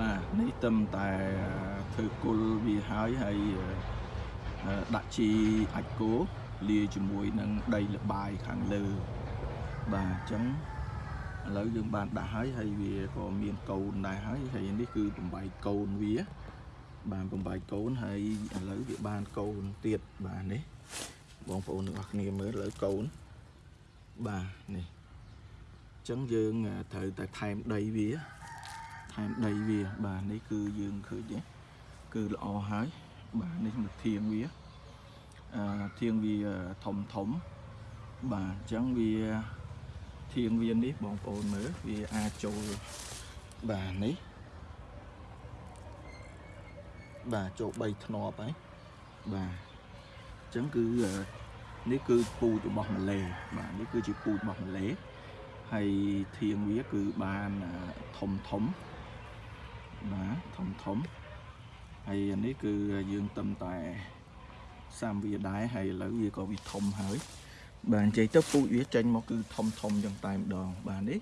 បាទនេះទឹមតែធ្វើគុលវាហើយហើយដាក់ជីអាចគោលាយជាមួយនឹងដីលបាយខាងលើបាទអញ្ចឹងឥឡូវយើងបានដាក់ហើយហើយវាក៏មានកូនដែរហើយហើយនេះគឺបំបែកកូនវា បានបំបែកកូនហើយឥឡូវវាបានកូនទៀតបាទនេះបងប្អូនទាំងអស់គ្នាមើលឥឡូវកូនបាទនេះអញ្ចឹងយើងត្រូវតែថែមដីវាថែ មដីវាបាទនេះគឺយើងឃើញទេគឺល្អហើយបាទនេះមកធៀងវាអឺធៀងវាធំធំបាទអញ្ចឹងវាធៀងវានេះបងប្អូនមើលវាអាចចូលបាទនេះបាទចូល3ធ្នាប់ហើយបាទអញ្ចឹងគឺនេះគឺពូជរបស់ម៉ាឡេបាទនេះគឺជាពូជរបស់ម៉ាឡេហើយធៀងវាគឺបានធំធំ បាទធំធំហើយអានេះគឺយើងទឹមតែសាំវាដែរហើយឥឡូវវាក៏វាធំហើយបាទនិយាយទៅពូជវាចេញមកគឺធំធំយ៉ាងតែម្ដងបាទនេះ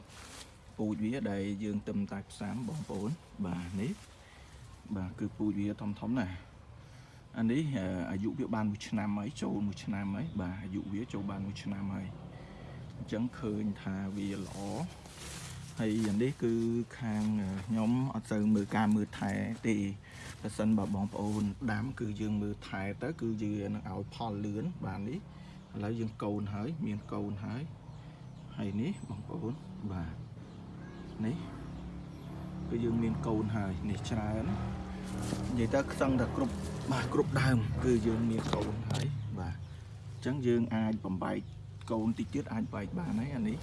ពូជវាដែលយើងទឹមតែផ្សាំបងប្អូនបាទនេះបាទគឺពូជវាធំធំណាស់អានេះអាយុវាបាន1ឆ្នាំហើយចូល1ឆ្នាំហើយបាទអាយុវាចូលបាន1ឆ្នាំហើយអញ្ចឹងឃើញថាវាល្អ ហើយអានេះគឺខាងខ្ញុំអត់សូវមើលការមើលថែទេបើសិនបើបងប្អូនដាំគឺយើងមើលថែទៅ គឺយើងនឹងឲ្យផលលឿនបាទនេះឥឡូវយើងកូនហើយ មានកូនហើយហើយនេះបងប្អូនបាទនេះគឺយើងមានកូនហើយនេះច្រើននិយាយទៅខ្សឹងតែគ្រប់បាទគ្រប់ដើម គឺយើងមានកូនហើយបាទអញ្ចឹងយើងអាចបំបែកកូនតិចទៀតអាចបែកបានហើយអានេះ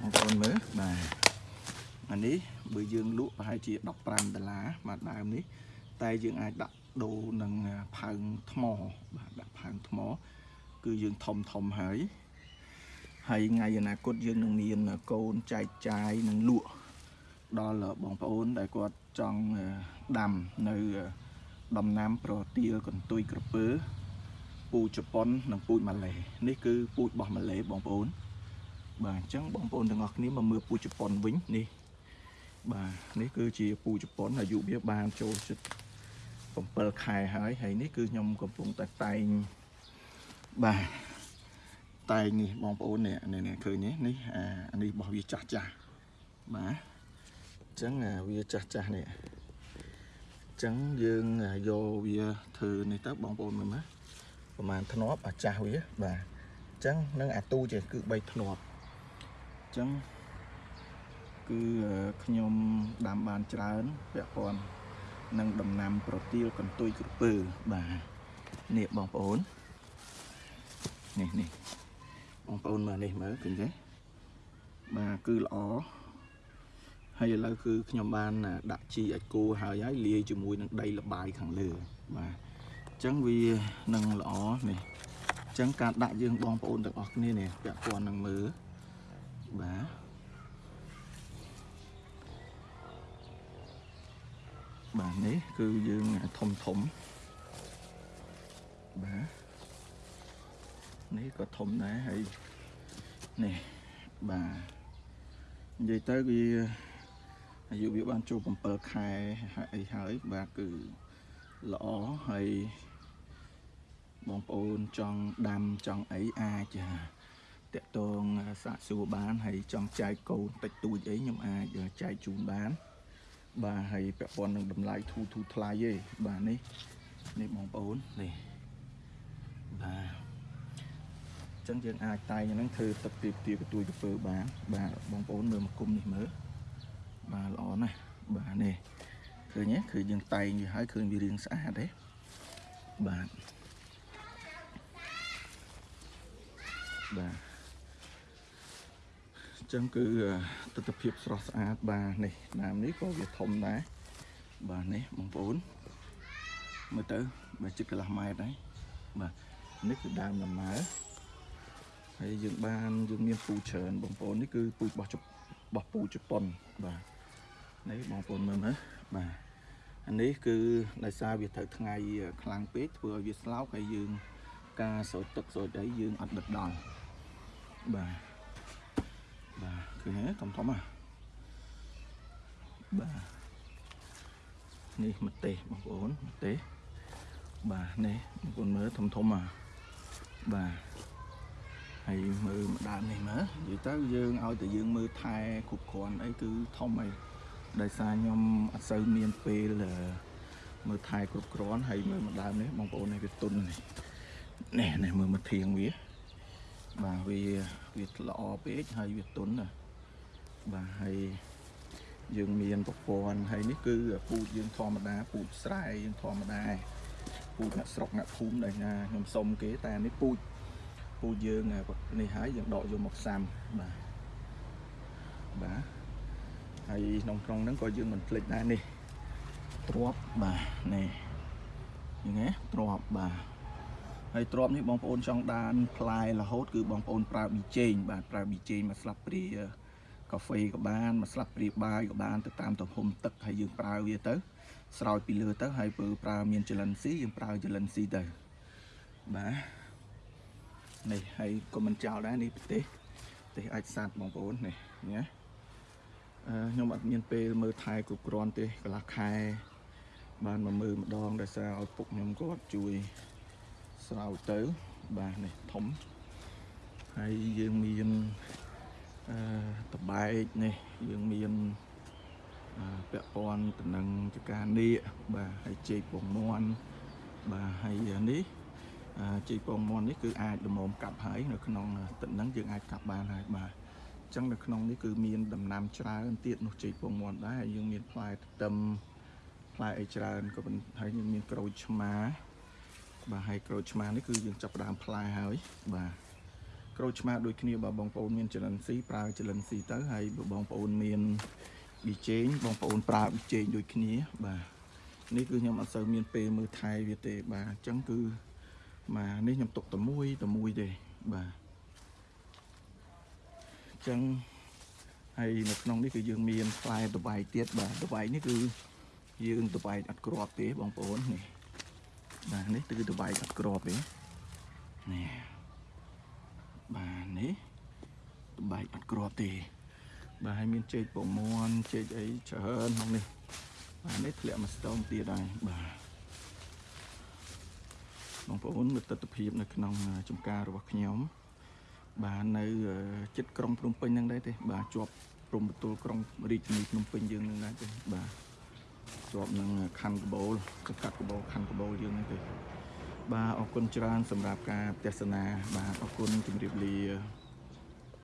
បងប្អូនមើលបាទ អានេះបើយើងលក់ប្រហែលជា15ដុល្លារមួយដើមនេះ តែយើងអាចដាក់ដូរនឹងផើងថ្មបាទដាក់ផើងថ្ម គឺយើងធំធំហើយហើយថ្ងៃអនាគតយើងនឹងមានកូនចែកចាយនឹងលក់ដល់បងប្អូនដែលគាត់ចង់ដាំនៅដំណាំប្រទាលកន្ទុយក្រពើពូជជប៉ុននិងពូជម៉ាឡេនេះគឺពូជរបស់ម៉ាឡេបងប្អូនបាទអញ្ចឹងបងប្អូនទាំងអស់គ្នាមកមើលពូជជប៉ុនវិញនេះ បាទនេះគឺជាពូជជប៉ុនអាយុវាបានចូលជិត7ខែហើយហើយនេះគឺខ្ញុំកំពុងតែតែងបាទតែងនេះបងប្អូននេះនេះឃើញនេះនេះអានេះរបស់វាចាស់ចាស់បាទអញ្ចឹងវាចាស់ចាស់នេះអញ្ចឹងយើងយកវាធ្វើនេះទៅបងប្អូនមើលមើលប្រហែលធ្នាប់អាចាស់វាបាទអញ្ចឹងនឹងអាទូចេះគឺ3ធ្នាប់អញ្ចឹង គឺខ្ញុំដាំបានច្រើនពាក់ព័ន្ធនឹងដំណាំប្រទាលកន្ទុយក្រពើបាទនេះបងប្អូននេះនេះបងប្អូនមើលនេះមើលឃើញទេបាទគឺល្អហើយឥឡូវគឺខ្ញុំបានដាក់ជីអាចគោហើយហើយលាយជាមួយនឹងដីលបាយខាងលើបាទអញ្ចឹងវានឹងល្អនេះអញ្ចឹងការដាក់យើងបងប្អូនទាំងអស់គ្នានេះពាក់ព័ន្ធនឹងមើលបាទ បាទនេះគឺយើងធំធំបាទនេះក៏ធំដែរហើយនេះបាទនិយាយទៅវាអាយុវាបានចូល7ខែអីហើយបាទគឺល្អហើយបងប្អូនចង់ដាំចង់អីអាចតាក់ទងសាកសួរបានហើយចង់ចែកកូនតិចតួចអីខ្ញុំអាចចែកជូនបាន បាទហើយពាក់ព័ន្ធនឹងតម្លៃធូរធូរថ្លៃទេបាទនេះនេះបងប្អូននេះបាទអញ្ចឹងយើងអាចតែងហ្នឹងធ្វើទឹកទៀបទៀបកទួយកពើបានបាទបងប្អូនមើលមកគុំនេះមើលបាទល្អណាស់បាទនេះឃើញទេគឺយើងតែងវាហើយឃើញវារាងស្អាតទេបាទបាទ ចឹងគឺទស្សនភាពស្រស់ស្អាតបាទនេះដើមនេះក៏វាធំដែរបាទនេះបងប្អូនមើលទៅបើជិតកន្លះម៉ែត្រហើយបាទនេះគឺដើមដំណើរហើយយើងបានយើងមានពូច្រើនបងប្អូននេះគឺពូរបស់របស់ពូជប៉ុនបាទនេះបងប្អូនមើលមើលបាទអានេះគឺដោយសារវាត្រូវថ្ងៃខ្លាំងពេកធ្វើឲ្យវាស្លោកហើយយើងការស្រោចទឹកស្រោចអីយើងអត់ដិតដល់បាទ បាទឃើញទេធំធំហ่ะបាទនេះម្ទេសបងប្អូនម្ទេសបាទនេះបងប្អូនមើលធំធំអាបាទហើយមើលម្ដងនេះមើលនិយាយទៅយើងឲ្យតែយើងមើលថែគ្រប់គ្រាន់អីគឺធំហើយដោយសារខ្ញុំអត់សូវមានពេលអឺមើលថែគ្រប់គ្រាន់ហើយមើលម្ដងនេះបងប្អូននេះវាទុននេះនេះនេះមើលមកធៀងវាបាទវា វាល្អពេកហើយវាទុនណាបាទហើយយើងមានប្រព័ន្ធហើយនេះគឺពូជយើងធម្មតាពូជស្រែយើងធម្មតាពូជអ្នកស្រុកអ្នកភូមិដែលណាខ្ញុំសុំគេតែនេះពូជពូជយើងនេះហើយយើងដកយកមកផ្សាំបាទបាទហើយក្នុងក្នុងហ្នឹងក៏យើងមិនភ្លេចដែរនេះទ្របបាទនេះឃើញទេទ្របបាទ ហើយទ្របនេះបងប្អូនចង់ដានផ្លែរហូតគឺបងប្អូនប្រើប៊ីចេងបាទប្រើប៊ីចេងមកស្លាប់ព្រាកាហ្វេក៏បានមកស្លាប់ព្រាបាយក៏បានទៅតាមទំហំទឹកហើយយើងប្រើវាទៅ ស្រោចពីលើទៅហើយពើប្រើមានចលិនស៊ីយើងប្រើចលិនស៊ីទៅបាទនេះហើយក៏មិនចោលដែរនេះប្រទេសប្រទេសអាចសាត់បងប្អូននេះណាអឺខ្ញុំអត់មានពេលមើលថែគ្រប់គ្រាន់ទេកន្លះខែបានមកមើលម្ដងដោយសារឲ្យពុកខ្ញុំគាត់ជួយ ស្រោចទៅបាទនេះធំហើយយើងមានអឺតបែកនេះយើងមានអឺពាក់ព័ន្ធទៅនឹងចការនៀកបាទហើយចេកពងមាន់បាទហើយនេះអឺចេកពងមាន់នេះគឺអាចល្មមកាប់ហើយនៅក្នុងទឹកហ្នឹងយើងអាចកាប់បានហើយបាទអញ្ចឹងនៅក្នុងនេះគឺមានដំណាំច្រើនទៀតនោះចេកពងមាន់ដែរហើយយើងមានផ្លែទទឹមផ្លែអីច្រើនក៏ប៉ុន្តែហើយយើងមានក្រូចឆ្មា បាទហើយក្រូចឆ្មានេះគឺយើងចាប់ផ្ដើមផ្លែហើយបាទក្រូចឆ្មាដូចគ្នាបើបងប្អូនមានចលិនស៊ីប្រើចលិនស៊ីទៅហើយបើបងប្អូនមានប៊ីចេងបងប្អូនប្រើប៊ីចេងដូចគ្នាបាទនេះគឺខ្ញុំអត់សូវមានពេលមើលថែវាទេបាទអញ្ចឹងគឺបាទនេះខ្ញុំទុកតែមួយតែមួយទេបាទអញ្ចឹងហើយនៅក្នុងនេះគឺយើងមានផ្លែតបែកទៀតបាទតបែកនេះគឺយើងតបែកអត់ក្របទេបងប្អូននេះ បាទនេះគឺតបែកអត់ក្របទេនេះបាទនេះតបែកអត់ក្របទេ បាទហើយមានចេកពងមាន់ចេកអីច្រើនក្នុងនេះបាទនេះធ្លាក់មកស្ទងទៀតហើយបាទបងប្អូនមើលទស្សនភាពនៅក្នុងចំការរបស់ខ្ញុំបាទនៅចិត្តក្រុងភ្នំពេញហ្នឹងដែរទេ បាទជាប់ព្រំបន្ទល់ក្រុងរាជធានីភ្នំពេញយើងហ្នឹងដែរទេបាទ ជាប់នឹងខណ្ឌកបូលសង្កាត់កបូលខណ្ឌកបូលយើងហ្នឹងទេបាទអរគុណច្រើនសម្រាប់ការទស្សនាបាទអរគុណជម្រាបលា